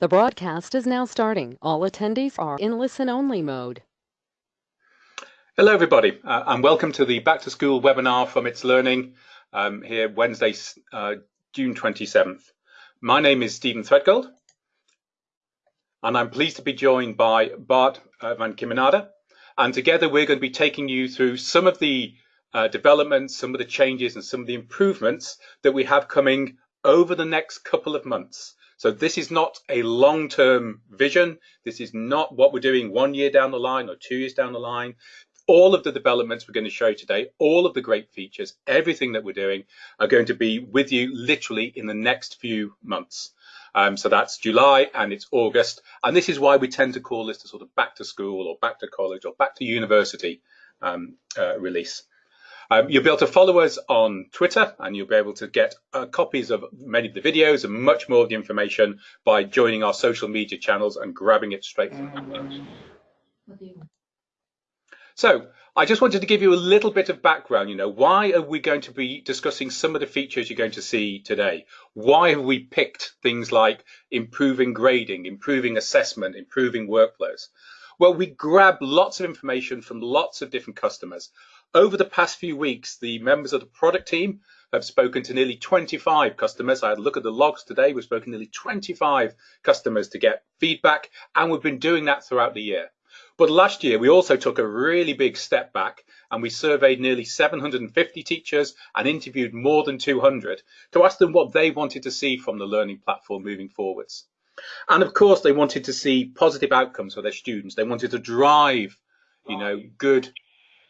The broadcast is now starting. All attendees are in listen-only mode. Hello, everybody, uh, and welcome to the Back to School webinar from itslearning um, here Wednesday, uh, June 27th. My name is Stephen Threadgold, and I'm pleased to be joined by Bart uh, van Kemenade, and together we're going to be taking you through some of the uh, developments, some of the changes, and some of the improvements that we have coming over the next couple of months. So this is not a long-term vision. This is not what we're doing one year down the line or two years down the line. All of the developments we're going to show you today, all of the great features, everything that we're doing are going to be with you literally in the next few months. Um, so that's July and it's August. And this is why we tend to call this the sort of back to school or back to college or back to university um, uh, release. Um, you'll be able to follow us on Twitter and you'll be able to get uh, copies of many of the videos and much more of the information by joining our social media channels and grabbing it straight from So I just wanted to give you a little bit of background. You know, why are we going to be discussing some of the features you're going to see today? Why have we picked things like improving grading, improving assessment, improving workflows? Well, we grab lots of information from lots of different customers. Over the past few weeks, the members of the product team have spoken to nearly 25 customers. I had a look at the logs today. We've spoken to nearly 25 customers to get feedback, and we've been doing that throughout the year. But last year, we also took a really big step back and we surveyed nearly 750 teachers and interviewed more than 200 to ask them what they wanted to see from the learning platform moving forwards. And of course, they wanted to see positive outcomes for their students. They wanted to drive, you know, good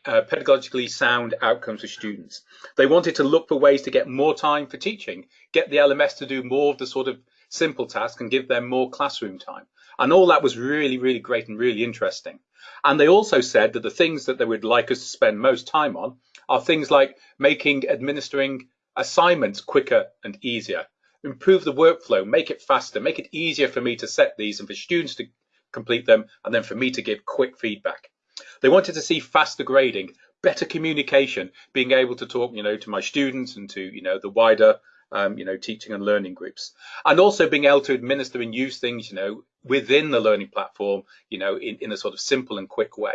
uh, pedagogically sound outcomes for students. They wanted to look for ways to get more time for teaching, get the LMS to do more of the sort of simple tasks and give them more classroom time. And all that was really, really great and really interesting. And they also said that the things that they would like us to spend most time on are things like making administering assignments quicker and easier, improve the workflow, make it faster, make it easier for me to set these and for students to complete them, and then for me to give quick feedback. They wanted to see faster grading, better communication, being able to talk, you know, to my students and to, you know, the wider, um, you know, teaching and learning groups, and also being able to administer and use things, you know, within the learning platform, you know, in, in a sort of simple and quick way.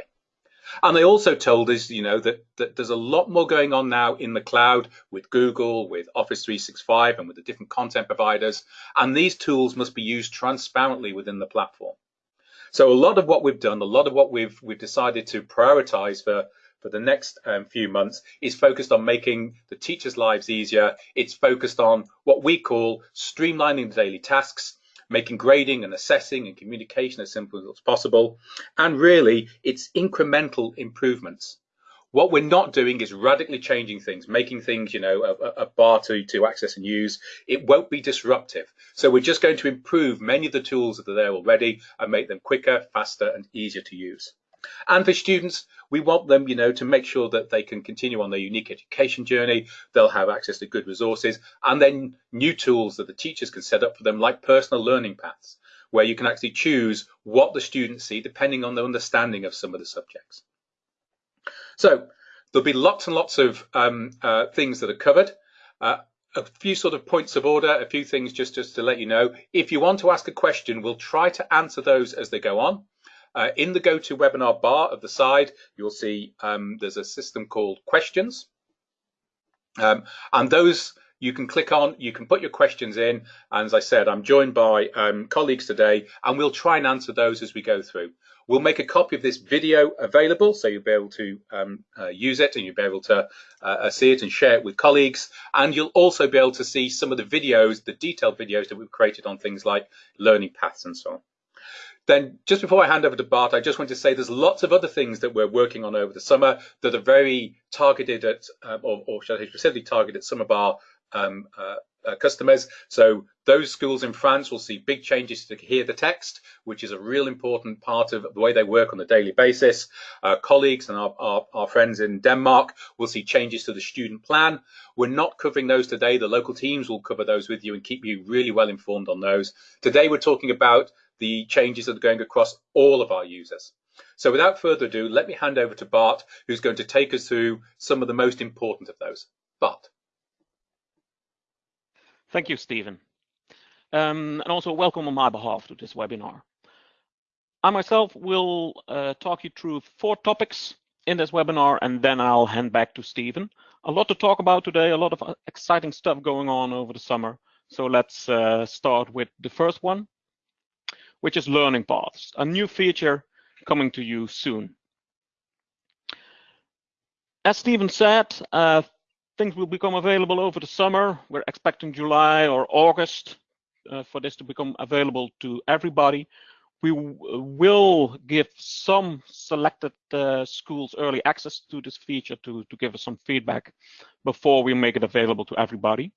And they also told us, you know, that, that there's a lot more going on now in the cloud with Google, with Office 365, and with the different content providers. And these tools must be used transparently within the platform. So a lot of what we've done, a lot of what we've we've decided to prioritize for for the next um, few months is focused on making the teachers' lives easier. It's focused on what we call streamlining the daily tasks, making grading and assessing and communication as simple as possible, and really it's incremental improvements. What we're not doing is radically changing things, making things, you know, a, a, bar to, to access and use. It won't be disruptive. So we're just going to improve many of the tools that are there already and make them quicker, faster, and easier to use. And for students, we want them, you know, to make sure that they can continue on their unique education journey. They'll have access to good resources and then new tools that the teachers can set up for them, like personal learning paths, where you can actually choose what the students see depending on their understanding of some of the subjects. So there'll be lots and lots of um, uh, things that are covered. Uh, a few sort of points of order, a few things just, just to let you know. If you want to ask a question, we'll try to answer those as they go on. Uh, in the GoToWebinar bar of the side, you'll see um, there's a system called questions. Um, and those you can click on, you can put your questions in. And as I said, I'm joined by um, colleagues today, and we'll try and answer those as we go through. We'll make a copy of this video available so you'll be able to um, uh, use it and you'll be able to uh, uh, see it and share it with colleagues. And you'll also be able to see some of the videos, the detailed videos that we've created on things like learning paths and so on. Then just before I hand over to Bart, I just want to say there's lots of other things that we're working on over the summer that are very targeted at, um, or, or should I say specifically targeted at some of our um, uh, uh, customers. So those schools in France will see big changes to hear the text, which is a real important part of the way they work on a daily basis. Uh, colleagues and our, our, our, friends in Denmark will see changes to the student plan. We're not covering those today. The local teams will cover those with you and keep you really well informed on those. Today we're talking about the changes that are going across all of our users. So without further ado, let me hand over to Bart, who's going to take us through some of the most important of those. Bart. Thank you, Stephen. um, and also welcome on my behalf to this webinar. I myself will uh, talk you through four topics in this webinar, and then I'll hand back to Stephen. A lot to talk about today, a lot of uh, exciting stuff going on over the summer. So let's uh, start with the first one, which is learning paths, a new feature coming to you soon. As Stephen said, uh, things will become available over the summer. We're expecting July or August uh, for this to become available to everybody. We will give some selected uh, schools early access to this feature to, to give us some feedback before we make it available to everybody.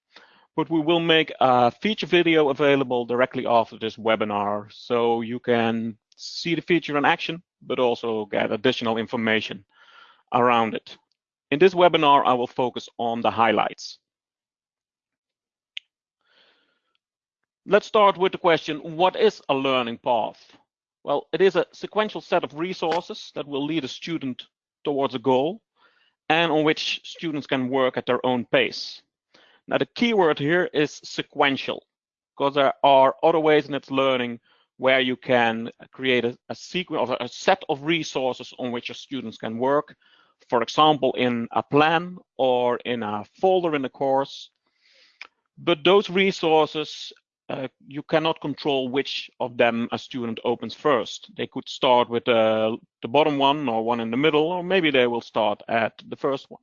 But we will make a feature video available directly after this webinar so you can see the feature in action, but also get additional information around it. In this webinar, I will focus on the highlights. Let's start with the question, what is a learning path? Well, it is a sequential set of resources that will lead a student towards a goal and on which students can work at their own pace. Now, the key word here is sequential, because there are other ways in itslearning where you can create a, a sequence of a set of resources on which your students can work for example, in a plan or in a folder in a course. But those resources, uh, you cannot control which of them a student opens first. They could start with uh, the bottom one or one in the middle, or maybe they will start at the first one.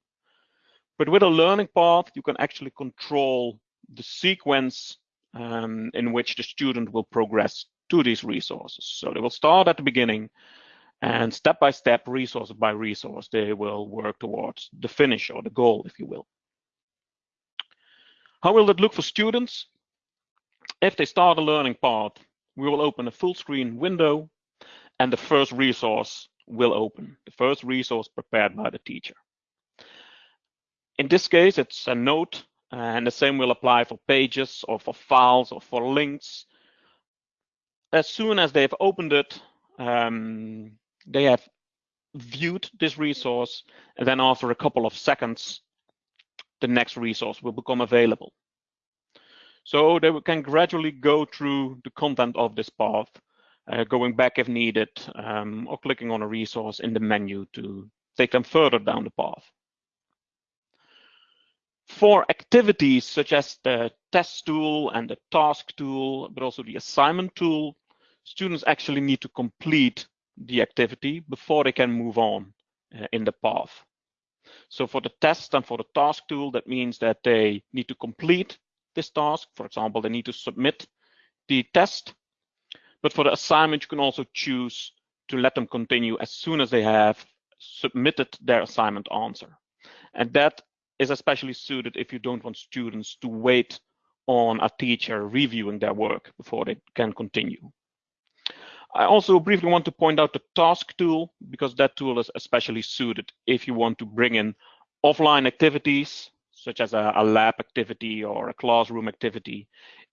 But with a learning path, you can actually control the sequence um, in which the student will progress to these resources. So they will start at the beginning and step by step, resource by resource, they will work towards the finish or the goal, if you will. How will it look for students? If they start a learning path, we will open a full screen window and the first resource will open, the first resource prepared by the teacher. In this case, it's a note and the same will apply for pages or for files or for links. As soon as they've opened it, um, they have viewed this resource, and then after a couple of seconds, the next resource will become available. So they can gradually go through the content of this path, uh, going back if needed, um, or clicking on a resource in the menu to take them further down the path. For activities such as the test tool and the task tool, but also the assignment tool, students actually need to complete the activity before they can move on uh, in the path. So for the test and for the task tool, that means that they need to complete this task. For example, they need to submit the test. But for the assignment, you can also choose to let them continue as soon as they have submitted their assignment answer. And that is especially suited if you don't want students to wait on a teacher reviewing their work before they can continue. I also briefly want to point out the task tool because that tool is especially suited if you want to bring in offline activities such as a, a, lab activity or a classroom activity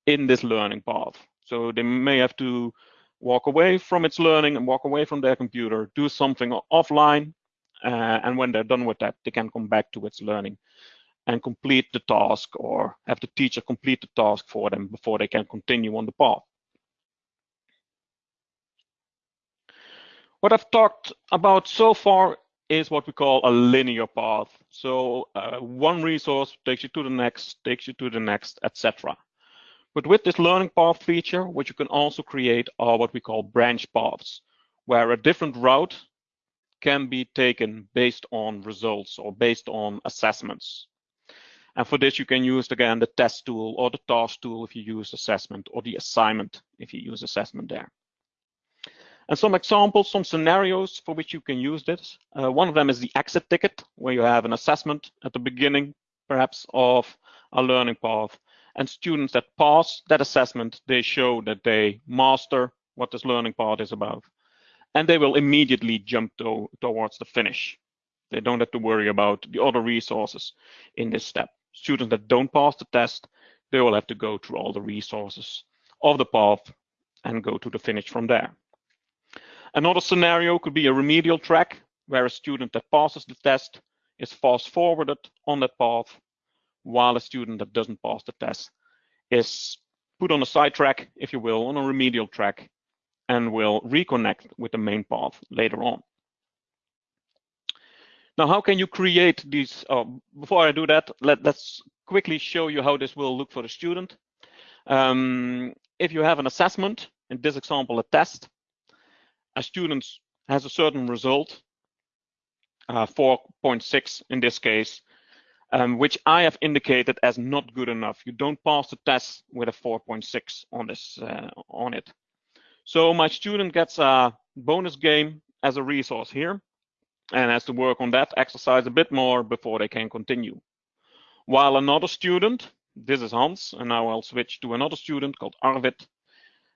in this learning path. So they may have to walk away from itslearning and walk away from their computer, do something offline, uh, and when they're done with that, they can come back to itslearning and complete the task or have the teacher complete the task for them before they can continue on the path. What I've talked about so far is what we call a linear path. So uh, one resource takes you to the next, takes you to the next, etc. But with this learning path feature, what you can also create are what we call branch paths, where a different route can be taken based on results or based on assessments. And for this, you can use, again, the test tool or the task tool if you use assessment or the assignment if you use assessment there. And some examples, some scenarios for which you can use this. Uh, one of them is the exit ticket, where you have an assessment at the beginning, perhaps, of a learning path. And students that pass that assessment, they show that they master what this learning path is about. And they will immediately jump to, towards the finish. They don't have to worry about the other resources in this step. Students that don't pass the test, they will have to go through all the resources of the path and go to the finish from there. Another scenario could be a remedial track where a student that passes the test is fast forwarded on that path while a student that doesn't pass the test is put on a side track, if you will, on a remedial track, and will reconnect with the main path later on. Now, how can you create these? Oh, before I do that, let, us quickly show you how this will look for the student. Um, if you have an assessment, in this example, a test, a student has a certain result, uh, 4.6 in this case, um, which I have indicated as not good enough. You don't pass the test with a 4.6 on this uh, on it. So my student gets a bonus game as a resource here and has to work on that exercise a bit more before they can continue. While another student, this is Hans, and now I'll switch to another student called Arvid,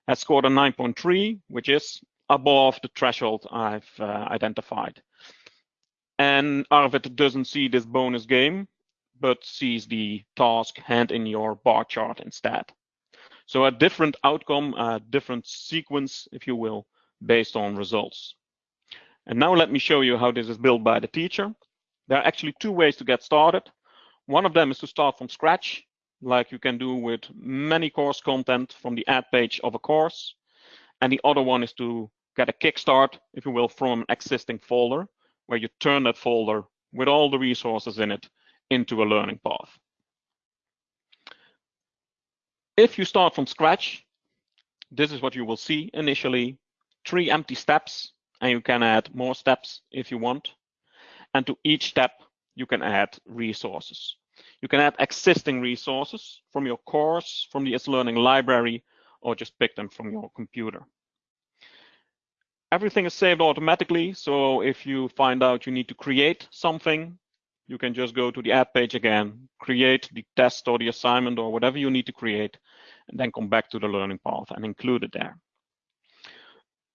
has scored a 9.3, which is above the threshold I've uh, identified. And Arvid doesn't see this bonus game, but sees the task hand in your bar chart instead. So a different outcome, a different sequence, if you will, based on results. And now let me show you how this is built by the teacher. There are actually two ways to get started. One of them is to start from scratch, like you can do with many course content from the add page of a course. And the other one is to get a kickstart, if you will, from an existing folder, where you turn that folder with all the resources in it into a learning path. If you start from scratch, this is what you will see initially, three empty steps, and you can add more steps if you want. And to each step, you can add resources. You can add existing resources from your course, from the itslearning library, or just pick them from your computer. Everything is saved automatically, so if you find out you need to create something, you can just go to the add page again, create the test or the assignment or whatever you need to create, and then come back to the learning path and include it there.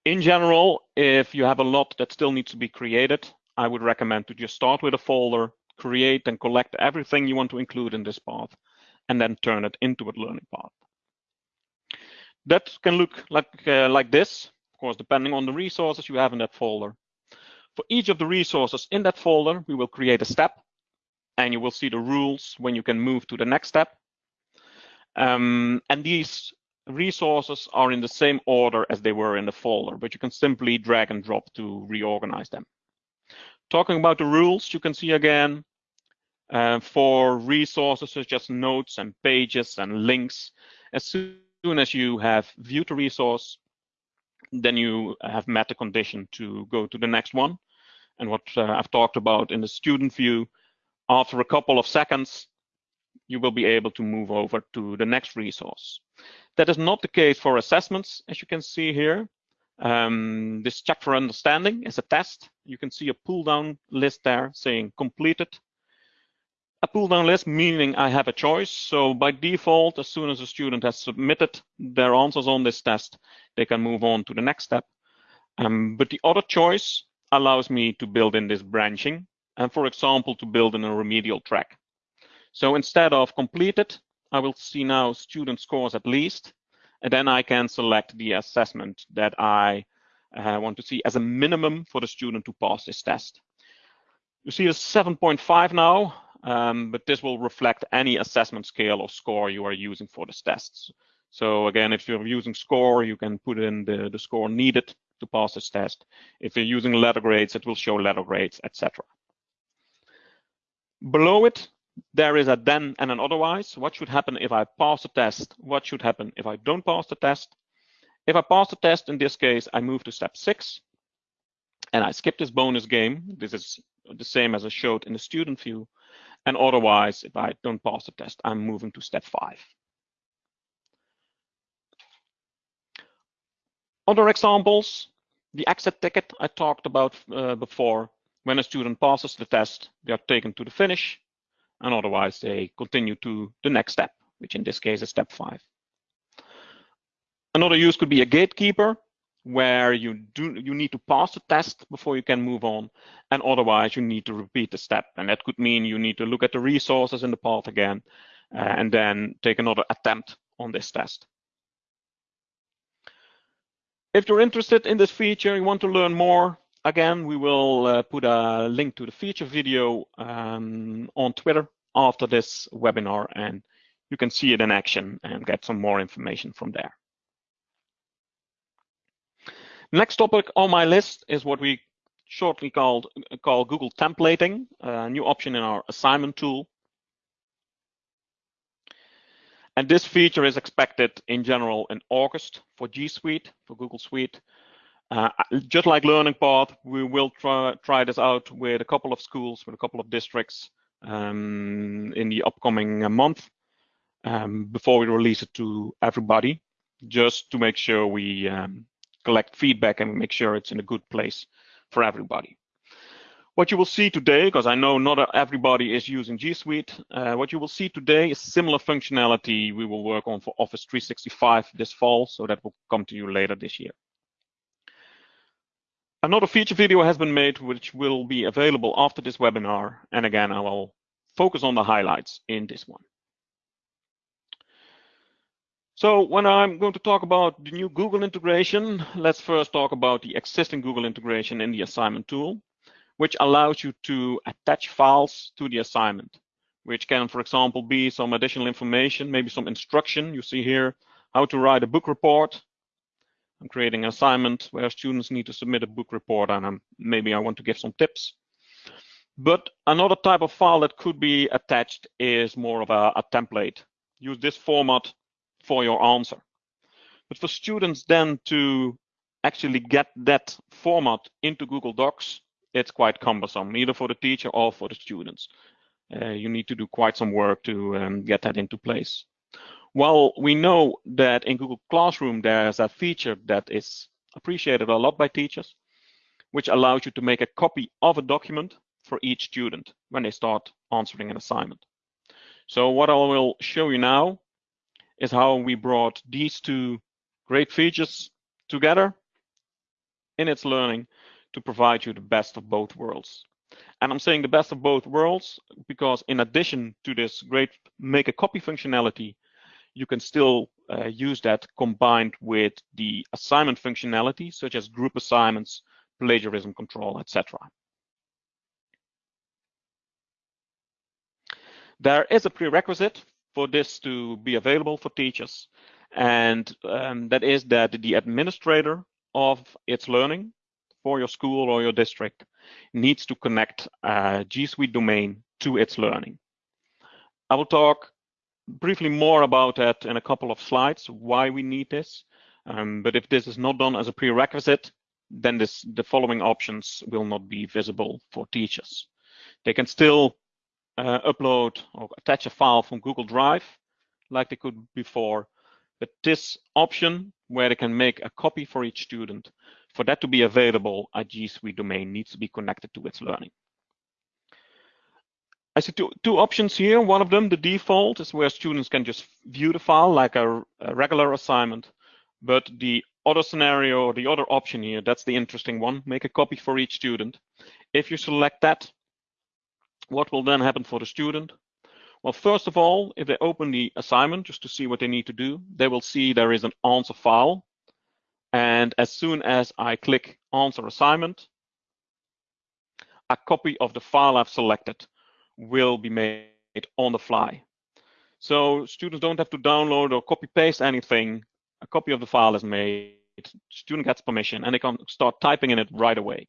In general, if you have a lot that still needs to be created, I would recommend to just start with a folder, create and collect everything you want to include in this path, and then turn it into a learning path. That can look like, uh, like this, course, depending on the resources you have in that folder. For each of the resources in that folder, we will create a step and you will see the rules when you can move to the next step. Um, and these resources are in the same order as they were in the folder, but you can simply drag and drop to reorganize them. Talking about the rules, you can see again, uh, for resources such as notes and pages and links, as soon as you have viewed the resource, then you have met the condition to go to the next one. And what uh, I've talked about in the student view, after a couple of seconds, you will be able to move over to the next resource. That is not the case for assessments, as you can see here. Um, this check for understanding is a test. You can see a pull down list there saying completed. A pull down list meaning I have a choice. So by default, as soon as a student has submitted their answers on this test, they can move on to the next step. Um, but the other choice allows me to build in this branching and for example, to build in a remedial track. So instead of completed, I will see now student scores at least, and then I can select the assessment that I uh, want to see as a minimum for the student to pass this test. You see a 7.5 now, um, but this will reflect any assessment scale or score you are using for this test. So again, if you're using score, you can put in the, the score needed to pass this test. If you're using letter grades, it will show letter grades, etc. Below it, there is a then and an otherwise. What should happen if I pass the test? What should happen if I don't pass the test? If I pass the test, in this case, I move to step six and I skip this bonus game. This is the same as I showed in the student view. And otherwise, if I don't pass the test, I'm moving to step five. Other examples, the exit ticket I talked about uh, before. When a student passes the test, they are taken to the finish, and otherwise they continue to the next step, which in this case is step five. Another use could be a gatekeeper, where you do you need to pass the test before you can move on, and otherwise you need to repeat the step. And that could mean you need to look at the resources in the path again, uh, and then take another attempt on this test. If you're interested in this feature, you want to learn more, again, we will uh, put a link to the feature video um, on Twitter after this webinar, and you can see it in action and get some more information from there. Next topic on my list is what we shortly called call Google templating, a new option in our assignment tool. And this feature is expected in general in August for G Suite, for Google Suite. Uh, just like Learning Path, we will try, try this out with a couple of schools, with a couple of districts um, in the upcoming month um, before we release it to everybody, just to make sure we um, collect feedback and make sure it's in a good place for everybody. What you will see today, because I know not everybody is using G Suite, uh, what you will see today is similar functionality we will work on for Office 365 this fall, so that will come to you later this year. Another feature video has been made, which will be available after this webinar. And again, I will focus on the highlights in this one. So when I'm going to talk about the new Google integration, let's first talk about the existing Google integration in the assignment tool, which allows you to attach files to the assignment, which can, for example, be some additional information, maybe some instruction. You see here how to write a book report, I'm creating an assignment where students need to submit a book report and I'm, maybe I want to give some tips. But another type of file that could be attached is more of a, a template. Use this format for your answer. But for students then to actually get that format into Google Docs, it's quite cumbersome, either for the teacher or for the students. Uh, you need to do quite some work to um, get that into place. Well, we know that in Google Classroom, there's a feature that is appreciated a lot by teachers, which allows you to make a copy of a document for each student when they start answering an assignment. So what I will show you now is how we brought these two great features together in itslearning to provide you the best of both worlds. And I'm saying the best of both worlds because in addition to this great make a copy functionality you can still uh, use that combined with the assignment functionality, such as group assignments, plagiarism control, etc. There is a prerequisite for this to be available for teachers, and um, that is that the administrator of itslearning for your school or your district needs to connect a G Suite domain to itslearning. I will talk briefly more about that in a couple of slides, why we need this. Um, but if this is not done as a prerequisite, then this, the following options will not be visible for teachers. They can still uh, upload or attach a file from Google Drive like they could before, but this option where they can make a copy for each student, for that to be available, a G Suite domain needs to be connected to itslearning. I see two, two options here. One of them, the default, is where students can just view the file like a, a regular assignment. But the other scenario, or the other option here, that's the interesting one, make a copy for each student. If you select that, what will then happen for the student? Well, first of all, if they open the assignment just to see what they need to do, they will see there is an answer file. And as soon as I click answer assignment, a copy of the file I've selected will be made on the fly. So students don't have to download or copy paste anything. A copy of the file is made, student gets permission and they can start typing in it right away.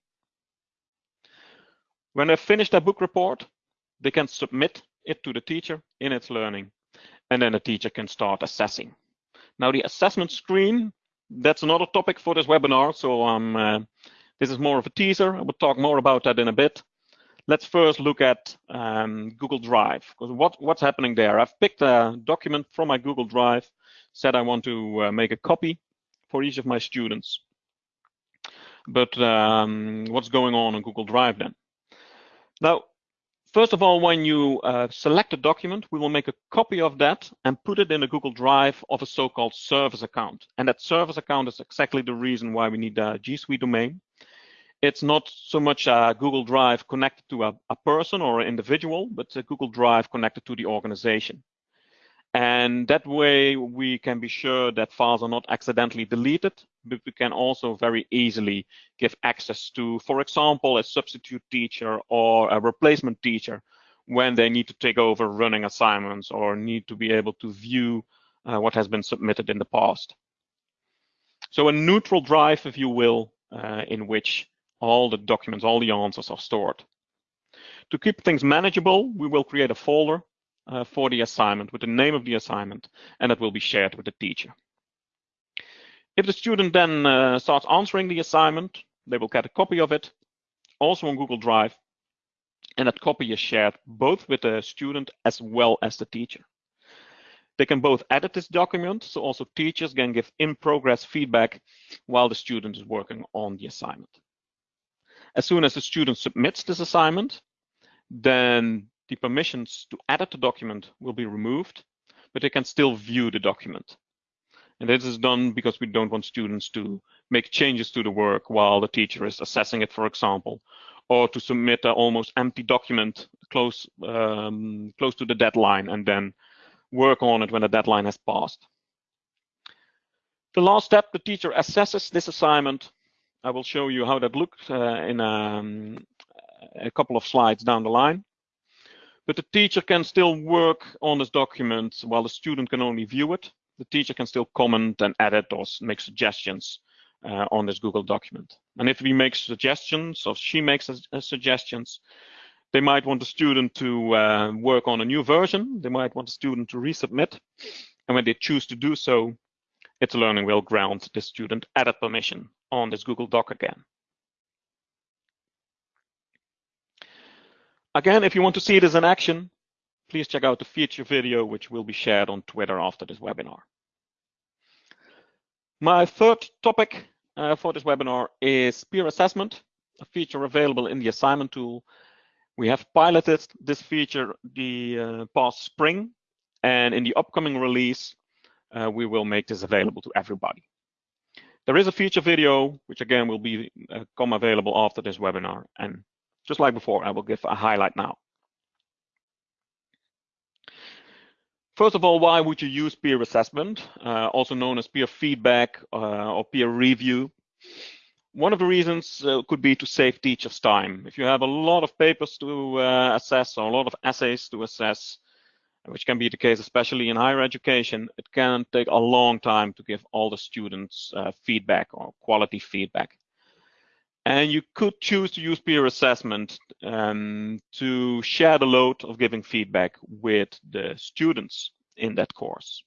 When they finish their book report, they can submit it to the teacher in itslearning and then the teacher can start assessing. Now the assessment screen, that's another topic for this webinar. So um, uh, this is more of a teaser. I will talk more about that in a bit let's first look at um, Google Drive. Because what, what's happening there? I've picked a document from my Google Drive, said I want to uh, make a copy for each of my students. But um, what's going on in Google Drive then? Now, first of all, when you uh, select a document, we will make a copy of that and put it in a Google Drive of a so-called service account. And that service account is exactly the reason why we need a G Suite domain it's not so much a Google Drive connected to a, a person or an individual, but a Google Drive connected to the organization. And that way we can be sure that files are not accidentally deleted, but we can also very easily give access to, for example, a substitute teacher or a replacement teacher when they need to take over running assignments or need to be able to view uh, what has been submitted in the past. So a neutral drive, if you will, uh, in which all the documents, all the answers are stored. To keep things manageable, we will create a folder uh, for the assignment with the name of the assignment, and it will be shared with the teacher. If the student then uh, starts answering the assignment, they will get a copy of it, also on Google Drive, and that copy is shared both with the student as well as the teacher. They can both edit this document, so also teachers can give in-progress feedback while the student is working on the assignment. As soon as the student submits this assignment, then the permissions to edit the document will be removed, but they can still view the document. And this is done because we don't want students to make changes to the work while the teacher is assessing it, for example, or to submit an almost empty document close, um, close to the deadline and then work on it when the deadline has passed. The last step, the teacher assesses this assignment. I will show you how that looks uh, in um, a couple of slides down the line. But the teacher can still work on this document while the student can only view it. The teacher can still comment and edit or make suggestions uh, on this Google document. And if we make suggestions or she makes a, a suggestions, they might want the student to uh, work on a new version. They might want the student to resubmit. And when they choose to do so, itslearning will grant the student edit permission on this Google Doc again. Again, if you want to see this in action, please check out the feature video, which will be shared on Twitter after this webinar. My third topic uh, for this webinar is peer assessment, a feature available in the assignment tool. We have piloted this feature the uh, past spring, and in the upcoming release, uh, we will make this available to everybody. There is a feature video, which again will be uh, come available after this webinar, and just like before, I will give a highlight now. First of all, why would you use peer assessment, uh, also known as peer feedback uh, or peer review? One of the reasons uh, could be to save teachers time. If you have a lot of papers to uh, assess or a lot of essays to assess, which can be the case especially in higher education, it can take a long time to give all the students uh, feedback or quality feedback. And you could choose to use peer assessment um, to share the load of giving feedback with the students in that course.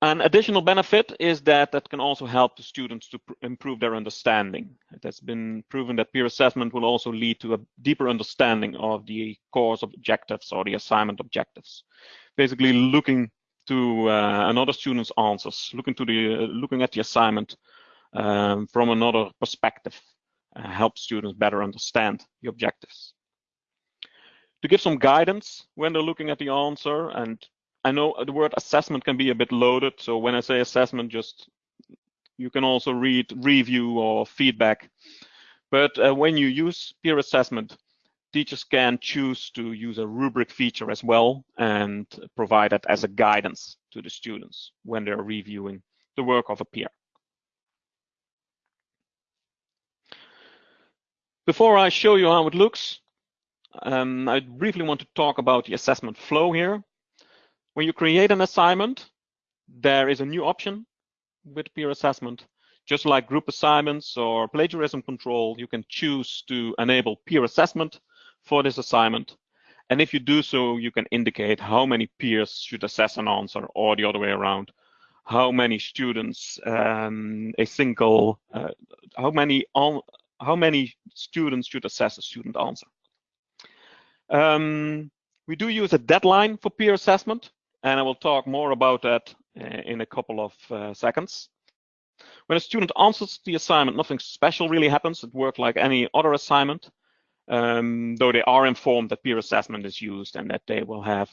An additional benefit is that that can also help the students to improve their understanding. It has been proven that peer assessment will also lead to a deeper understanding of the course objectives or the assignment objectives. Basically looking to uh, another student's answers, looking to the uh, looking at the assignment um, from another perspective, uh, help students better understand the objectives. To give some guidance when they're looking at the answer, and I know the word assessment can be a bit loaded, so when I say assessment, just you can also read review or feedback. But uh, when you use peer assessment, teachers can choose to use a rubric feature as well and provide that as a guidance to the students when they're reviewing the work of a peer. Before I show you how it looks, um, I briefly want to talk about the assessment flow here. When you create an assignment, there is a new option with peer assessment. Just like group assignments or plagiarism control, you can choose to enable peer assessment for this assignment. And if you do so, you can indicate how many peers should assess an answer or the other way around, how many students um, a single, uh, how many how many students should assess a student answer. Um, we do use a deadline for peer assessment, and I will talk more about that uh, in a couple of uh, seconds. When a student answers the assignment, nothing special really happens. It works like any other assignment, um, though they are informed that peer assessment is used and that they will have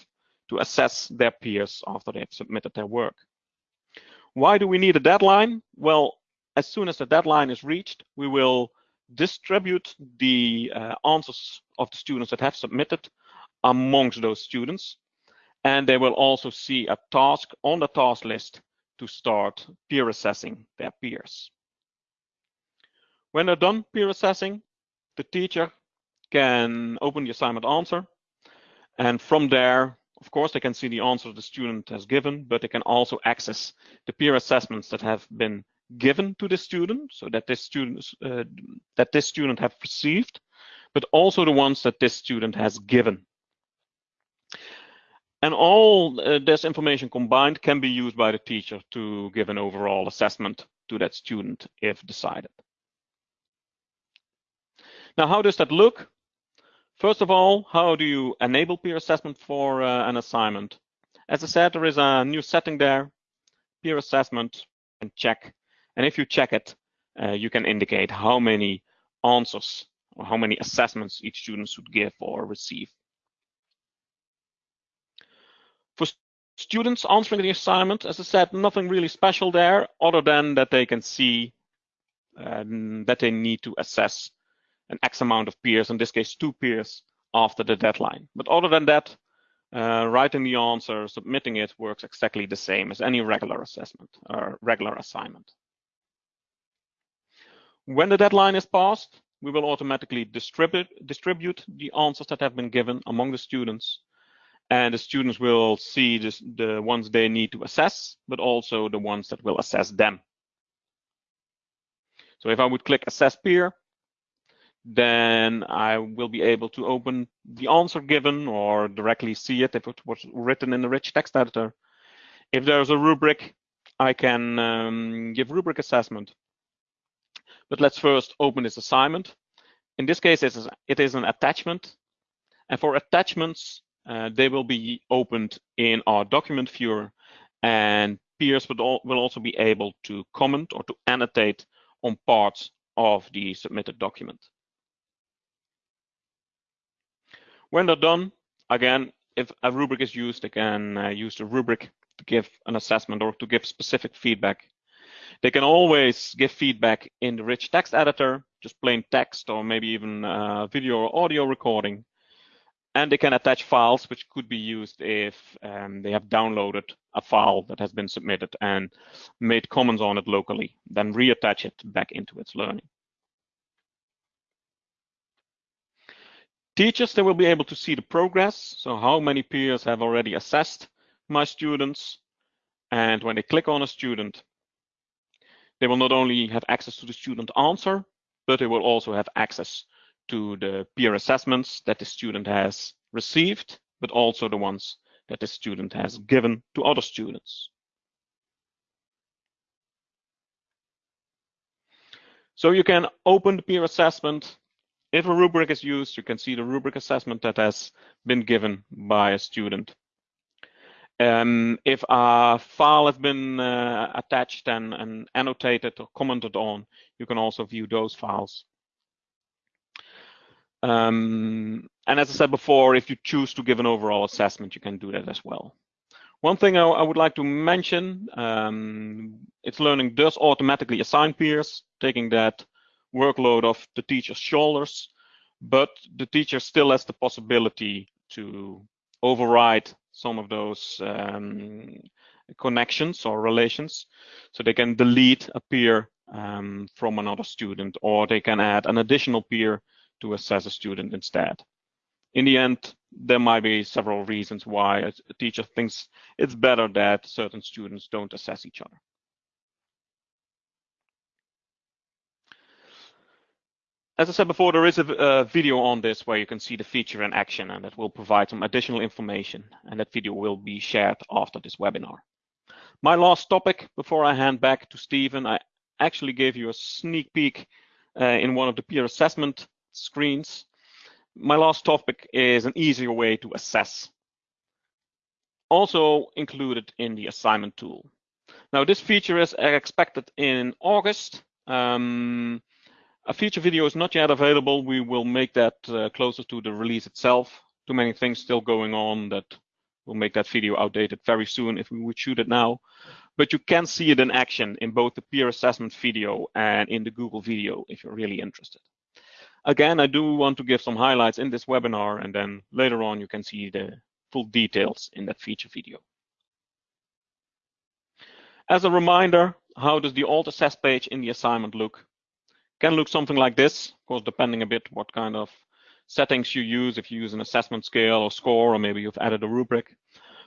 to assess their peers after they've submitted their work. Why do we need a deadline? Well, as soon as the deadline is reached, we will distribute the uh, answers of the students that have submitted amongst those students. And they will also see a task on the task list to start peer assessing their peers. When they're done peer assessing, the teacher can open the assignment answer. And from there, of course, they can see the answer the student has given, but they can also access the peer assessments that have been given to the student, so that this student uh, that this student have received, but also the ones that this student has given. And all uh, this information combined can be used by the teacher to give an overall assessment to that student if decided. Now, how does that look? First of all, how do you enable peer assessment for uh, an assignment? As I said, there is a new setting there, peer assessment, and check. And if you check it, uh, you can indicate how many answers or how many assessments each student should give or receive. For students answering the assignment, as I said, nothing really special there other than that they can see um, that they need to assess an X amount of peers, in this case, two peers after the deadline. But other than that, uh, writing the answer, submitting it works exactly the same as any regular assessment or regular assignment. When the deadline is passed, we will automatically distribute, distribute the answers that have been given among the students. And the students will see this, the ones they need to assess, but also the ones that will assess them. So if I would click Assess Peer, then I will be able to open the answer given or directly see it if it was written in the rich text editor. If there's a rubric, I can um, give rubric assessment. But let's first open this assignment. In this case, it is, an attachment. And for attachments, uh, they will be opened in our document viewer and peers will, will also be able to comment or to annotate on parts of the submitted document. When they're done, again, if a rubric is used, they can uh, use the rubric to give an assessment or to give specific feedback. They can always give feedback in the rich text editor, just plain text or maybe even uh, video or audio recording. And they can attach files, which could be used if um, they have downloaded a file that has been submitted and made comments on it locally, then reattach it back into itslearning. Teachers, they will be able to see the progress. So how many peers have already assessed my students. And when they click on a student, they will not only have access to the student answer, but they will also have access to the peer assessments that the student has received, but also the ones that the student has given to other students. So you can open the peer assessment if a rubric is used, you can see the rubric assessment that has been given by a student. Um, if a file has been uh, attached and, and, annotated or commented on, you can also view those files. Um, and as I said before, if you choose to give an overall assessment, you can do that as well. One thing I, I would like to mention, um, itslearning does automatically assign peers, taking that workload off the teacher's shoulders, but the teacher still has the possibility to override some of those um, connections or relations. So they can delete a peer um, from another student, or they can add an additional peer to assess a student instead. In the end, there might be several reasons why a teacher thinks it's better that certain students don't assess each other. As I said before, there is a, a, video on this where you can see the feature in action and that will provide some additional information and that video will be shared after this webinar. My last topic before I hand back to Stephen, I actually gave you a sneak peek uh, in one of the peer assessment screens. My last topic is an easier way to assess. Also included in the assignment tool. Now this feature is expected in August. Um, a feature video is not yet available. We will make that uh, closer to the release itself. Too many things still going on that will make that video outdated very soon if we would shoot it now. But you can see it in action in both the peer assessment video and in the Google video if you're really interested. Again, I do want to give some highlights in this webinar and then later on you can see the full details in that feature video. As a reminder, how does the alt assess page in the assignment look? Can look something like this, of course, depending a bit what kind of settings you use if you use an assessment scale or score, or maybe you've added a rubric.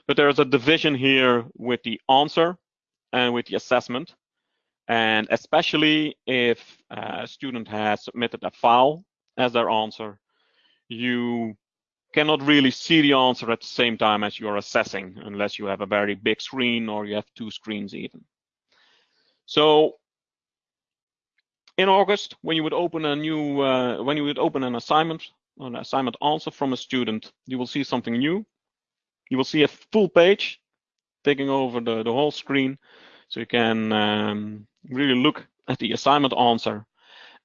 But there's a division here with the answer and with the assessment. And especially if a student has submitted a file as their answer, you cannot really see the answer at the same time as you're assessing, unless you have a very big screen or you have two screens even. So in August, when you would open a new, uh, when you would open an assignment, an assignment answer from a student, you will see something new. You will see a full page taking over the, the whole screen. So you can um, really look at the assignment answer.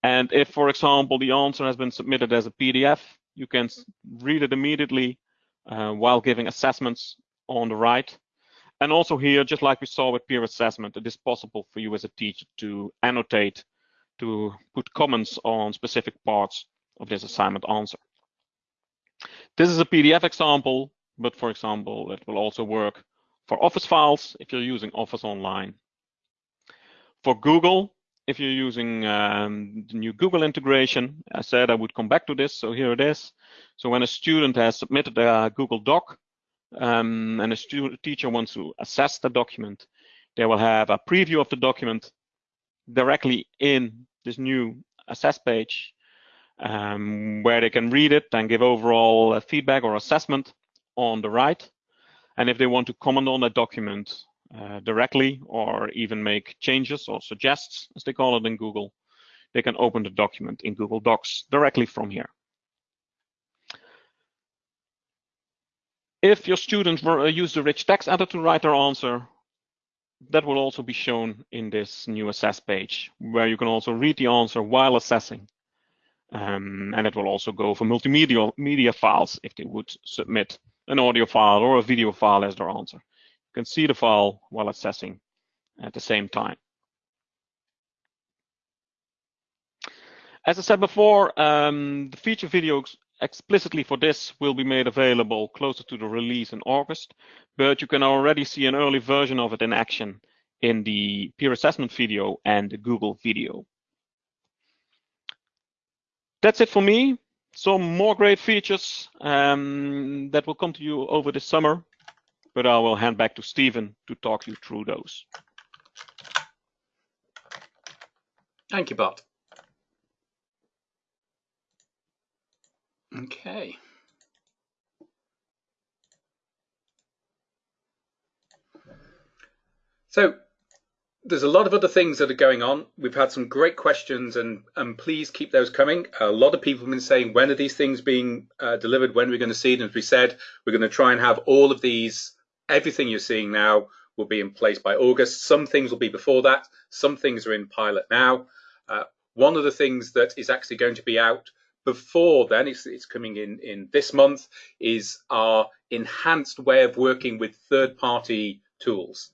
And if, for example, the answer has been submitted as a PDF, you can read it immediately uh, while giving assessments on the right. And also here, just like we saw with peer assessment, it is possible for you as a teacher to annotate to put comments on specific parts of this assignment answer. This is a PDF example, but for example, it will also work for Office files if you're using Office Online. For Google, if you're using um, the new Google integration, I said I would come back to this, so here it is. So when a student has submitted a Google Doc um, and a teacher wants to assess the document, they will have a preview of the document directly in this new assess page um, where they can read it and give overall uh, feedback or assessment on the right. And if they want to comment on that document uh, directly or even make changes or suggests, as they call it in Google, they can open the document in Google Docs directly from here. If your students uh, use the rich text editor to write their answer, that will also be shown in this new assess page, where you can also read the answer while assessing. Um, and it will also go for multimedia media files if they would submit an audio file or a video file as their answer. You can see the file while assessing at the same time. As I said before, um, the feature videos explicitly for this will be made available closer to the release in August, but you can already see an early version of it in action in the peer assessment video and the Google video. That's it for me. Some more great features um, that will come to you over the summer, but I will hand back to Stephen to talk you through those. Thank you, Bart. Okay. So there's a lot of other things that are going on. We've had some great questions, and and please keep those coming. A lot of people have been saying, when are these things being uh, delivered? When are we going to see them? As we said, we're going to try and have all of these. Everything you're seeing now will be in place by August. Some things will be before that. Some things are in pilot now. Uh, one of the things that is actually going to be out before then, it's, it's coming in in this month, is our enhanced way of working with third-party tools.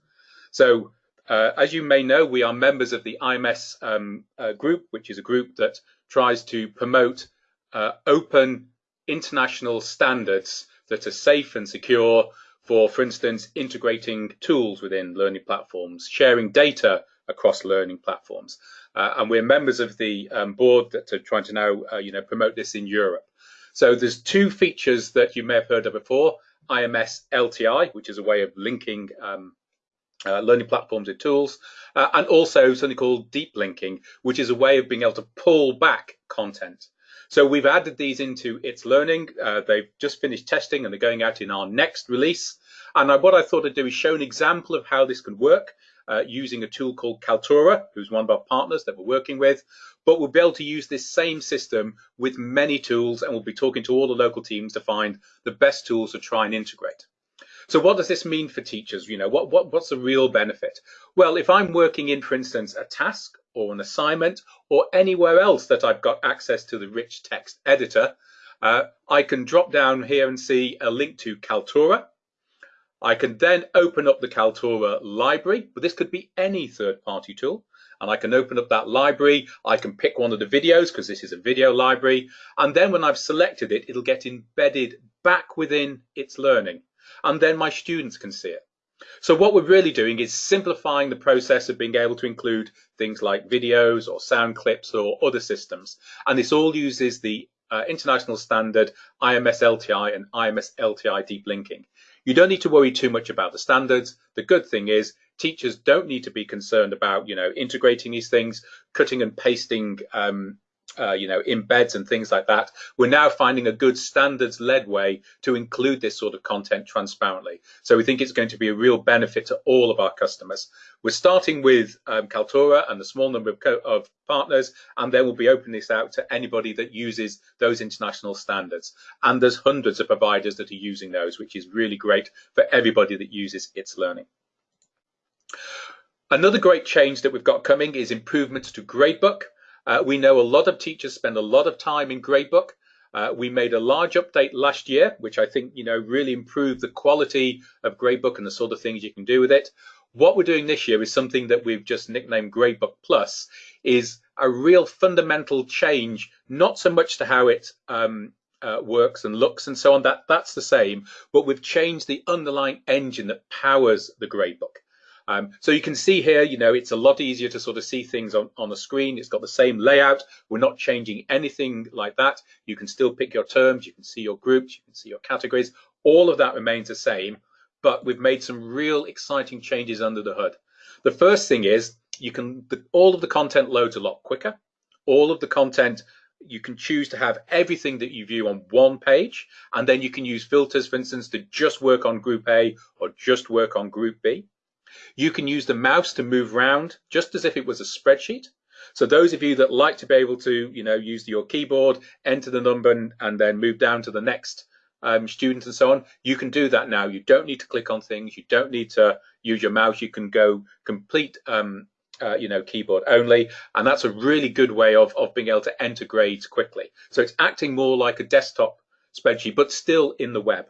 So uh, as you may know, we are members of the IMS um, uh, group, which is a group that tries to promote uh, open international standards that are safe and secure for, for instance, integrating tools within learning platforms, sharing data across learning platforms. Uh, and we're members of the um, board that are trying to now, uh, you know, promote this in Europe. So there's two features that you may have heard of before, IMS LTI, which is a way of linking um, uh, learning platforms and tools, uh, and also something called deep linking, which is a way of being able to pull back content. So we've added these into itslearning. Uh, they've just finished testing and they're going out in our next release. And what I thought I'd do is show an example of how this can work uh, using a tool called Kaltura, who's one of our partners that we're working with. But we'll be able to use this same system with many tools, and we'll be talking to all the local teams to find the best tools to try and integrate. So what does this mean for teachers? You know, what, what what's the real benefit? Well, if I'm working in, for instance, a task or an assignment or anywhere else that I've got access to the rich text editor, uh, I can drop down here and see a link to Kaltura. I can then open up the Kaltura library, but this could be any third-party tool. And I can open up that library. I can pick one of the videos because this is a video library. And then when I've selected it, it'll get embedded back within itslearning. And then my students can see it. So what we're really doing is simplifying the process of being able to include things like videos or sound clips or other systems. And this all uses the uh, international standard IMS LTI and IMS LTI deep linking. You don't need to worry too much about the standards. The good thing is teachers don't need to be concerned about, you know, integrating these things, cutting and pasting um, uh, you know, embeds and things like that, we're now finding a good standards-led way to include this sort of content transparently. So we think it's going to be a real benefit to all of our customers. We're starting with um, Kaltura and a small number of, of, partners, and then we'll be opening this out to anybody that uses those international standards. And there's hundreds of providers that are using those, which is really great for everybody that uses itslearning. Another great change that we've got coming is improvements to Gradebook. Uh, we know a lot of teachers spend a lot of time in Gradebook. Uh, we made a large update last year, which I think you know really improved the quality of Gradebook and the sort of things you can do with it. What we're doing this year is something that we've just nicknamed Gradebook Plus, is a real fundamental change, not so much to how it um, uh, works and looks and so on. That that's the same, but we've changed the underlying engine that powers the Gradebook. Um, so you can see here, you know, it's a lot easier to sort of see things on, on the screen. It's got the same layout. We're not changing anything like that. You can still pick your terms. You can see your groups. You can see your categories. All of that remains the same, but we've made some real exciting changes under the hood. The first thing is you can, the, all of the content loads a lot quicker. All of the content you can choose to have everything that you view on one page and then you can use filters for instance to just work on group A or just work on group B you can use the mouse to move around just as if it was a spreadsheet. So those of you that like to be able to, you know, use your keyboard, enter the number and, and then move down to the next um, student and so on, you can do that now. You don't need to click on things. You don't need to use your mouse. You can go complete, um, uh, you know, keyboard only. And that's a really good way of, of being able to enter grades quickly. So it's acting more like a desktop spreadsheet, but still in the web.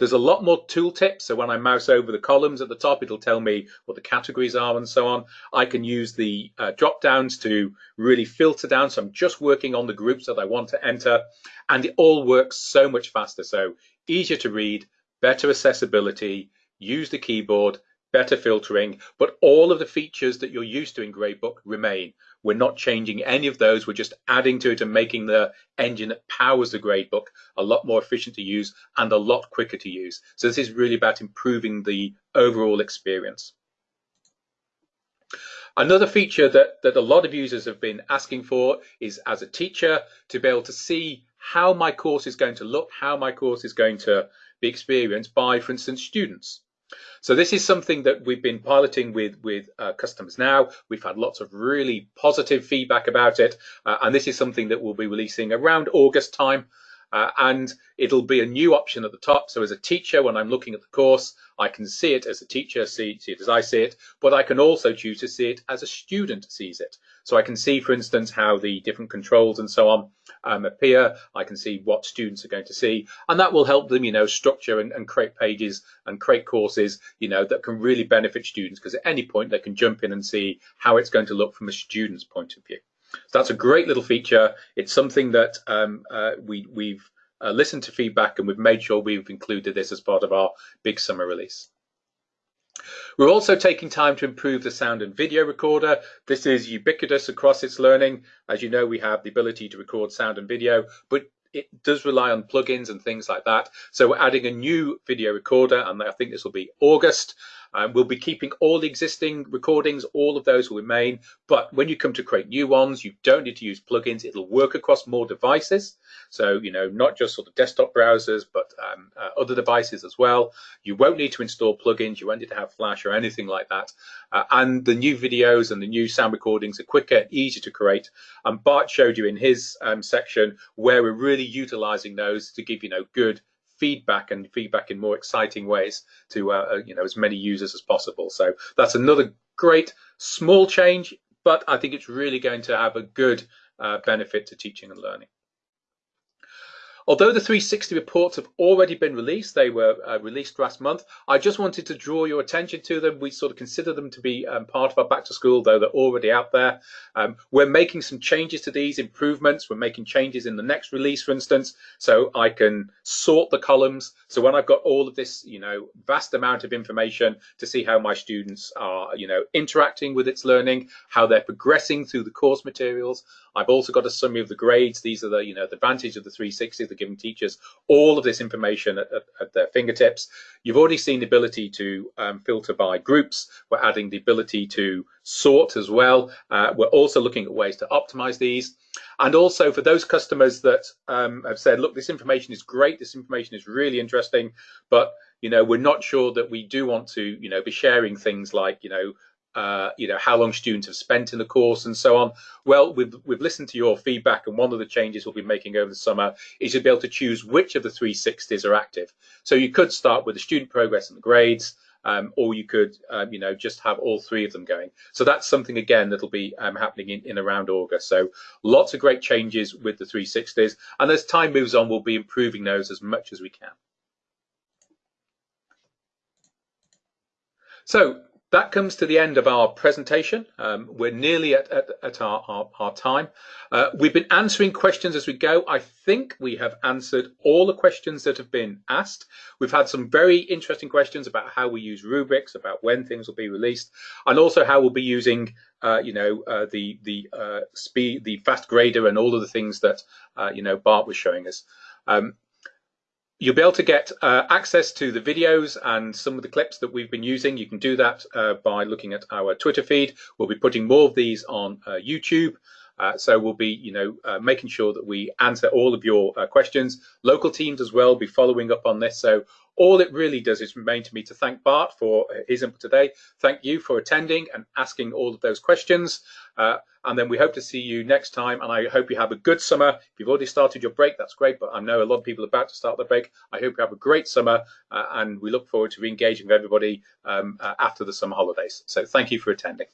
There's a lot more tooltips. So when I mouse over the columns at the top, it'll tell me what the categories are and so on. I can use the uh, drop downs to really filter down. So I'm just working on the groups that I want to enter and it all works so much faster. So easier to read, better accessibility, use the keyboard, better filtering, but all of the features that you're used to in Gradebook remain. We're not changing any of those. We're just adding to it and making the engine that powers the gradebook a lot more efficient to use and a lot quicker to use. So this is really about improving the overall experience. Another feature that, that a lot of users have been asking for is as a teacher to be able to see how my course is going to look, how my course is going to be experienced by, for instance, students. So this is something that we've been piloting with with uh, customers now. We've had lots of really positive feedback about it, uh, and this is something that we'll be releasing around August time. Uh, and it'll be a new option at the top. So as a teacher, when I'm looking at the course, I can see it as a teacher, see, see it as I see it, but I can also choose to see it as a student sees it. So I can see, for instance, how the different controls and so on um, appear. I can see what students are going to see, and that will help them, you know, structure and, and create pages and create courses, you know, that can really benefit students because at any point they can jump in and see how it's going to look from a student's point of view. So that's a great little feature. It's something that um, uh, we, we've uh, listened to feedback and we've made sure we've included this as part of our big summer release. We're also taking time to improve the sound and video recorder. This is ubiquitous across itslearning. As you know, we have the ability to record sound and video, but it does rely on plugins and things like that. So we're adding a new video recorder, and I think this will be August. Um, we'll be keeping all the existing recordings, all of those will remain. But when you come to create new ones, you don't need to use plugins. It'll work across more devices. So, you know, not just sort of desktop browsers, but um, uh, other devices as well. You won't need to install plugins. You won't need to have Flash or anything like that. Uh, and the new videos and the new sound recordings are quicker easier to create. And Bart showed you in his um, section where we're really utilizing those to give, you know, good feedback and feedback in more exciting ways to uh, uh, you know as many users as possible. So that's another great small change, but I think it's really going to have a good uh, benefit to teaching and learning. Although the 360 reports have already been released, they were uh, released last month. I just wanted to draw your attention to them. We sort of consider them to be um, part of our back to school, though they're already out there. Um, we're making some changes to these improvements. We're making changes in the next release, for instance, so I can sort the columns. So when I've got all of this, you know, vast amount of information to see how my students are, you know, interacting with itslearning, how they're progressing through the course materials. I've also got a summary of the grades. These are the, you know, the advantage of the 360, the giving teachers all of this information at, at, at their fingertips. You've already seen the ability to um, filter by groups. We're adding the ability to sort as well. Uh, we're also looking at ways to optimize these. And also for those customers that um, have said, look, this information is great, this information is really interesting, but you know, we're not sure that we do want to, you know, be sharing things like, you know, uh, you know how long students have spent in the course and so on. Well, we've we've listened to your feedback, and one of the changes we'll be making over the summer is to be able to choose which of the 360s are active. So you could start with the student progress and the grades, um, or you could um, you know just have all three of them going. So that's something again that'll be um, happening in, in around August. So lots of great changes with the 360s, and as time moves on, we'll be improving those as much as we can. So that comes to the end of our presentation. Um, we're nearly at, at, at our, our, our, time. Uh, we've been answering questions as we go. I think we have answered all the questions that have been asked. We've had some very interesting questions about how we use rubrics, about when things will be released, and also how we'll be using, uh, you know, uh, the the uh, speed, the fast grader, and all of the things that uh, you know Bart was showing us. Um, You'll be able to get uh, access to the videos and some of the clips that we've been using. You can do that uh, by looking at our Twitter feed. We'll be putting more of these on uh, YouTube. Uh, so we'll be, you know, uh, making sure that we answer all of your uh, questions. Local teams as well be following up on this. So all it really does is remain to me to thank Bart for his input today. Thank you for attending and asking all of those questions. Uh, and then we hope to see you next time. And I hope you have a good summer. If you've already started your break, that's great. But I know a lot of people are about to start their break. I hope you have a great summer. Uh, and we look forward to re engaging with everybody um, uh, after the summer holidays. So thank you for attending.